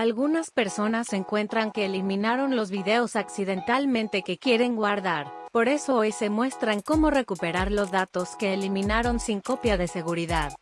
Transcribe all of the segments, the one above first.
Algunas personas encuentran que eliminaron los videos accidentalmente que quieren guardar. Por eso hoy se muestran cómo recuperar los datos que eliminaron sin copia de seguridad.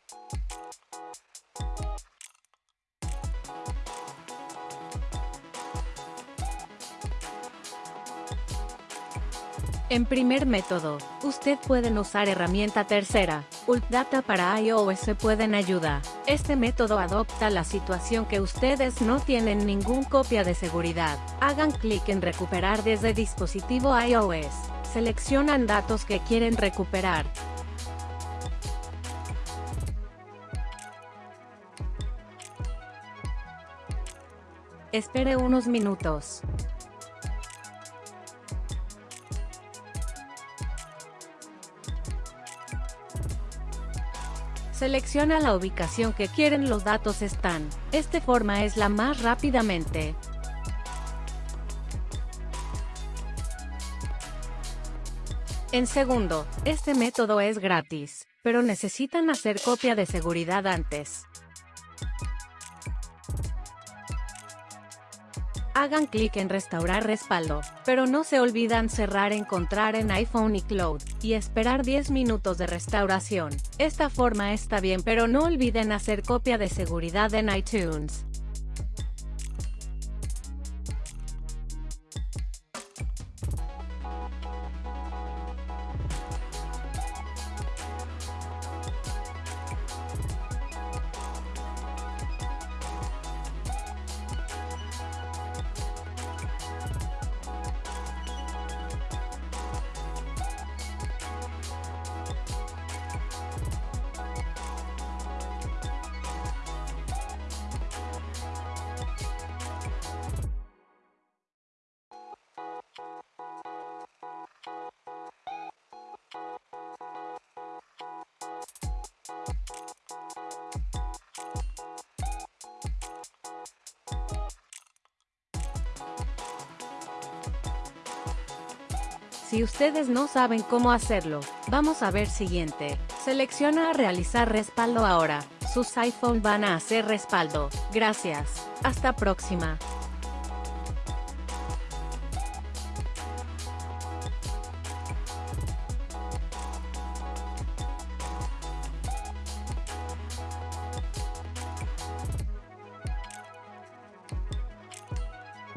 En primer método, usted pueden usar herramienta tercera, Data para iOS pueden ayuda. Este método adopta la situación que ustedes no tienen ningún copia de seguridad. Hagan clic en recuperar desde dispositivo iOS. Seleccionan datos que quieren recuperar. Espere unos minutos. Selecciona la ubicación que quieren los datos están. Esta forma es la más rápidamente. En segundo, este método es gratis, pero necesitan hacer copia de seguridad antes. Hagan clic en restaurar respaldo, pero no se olvidan cerrar encontrar en iPhone y Cloud, y esperar 10 minutos de restauración. Esta forma está bien pero no olviden hacer copia de seguridad en iTunes. Si ustedes no saben cómo hacerlo, vamos a ver siguiente. Selecciona realizar respaldo ahora. Sus iPhone van a hacer respaldo. Gracias. Hasta próxima.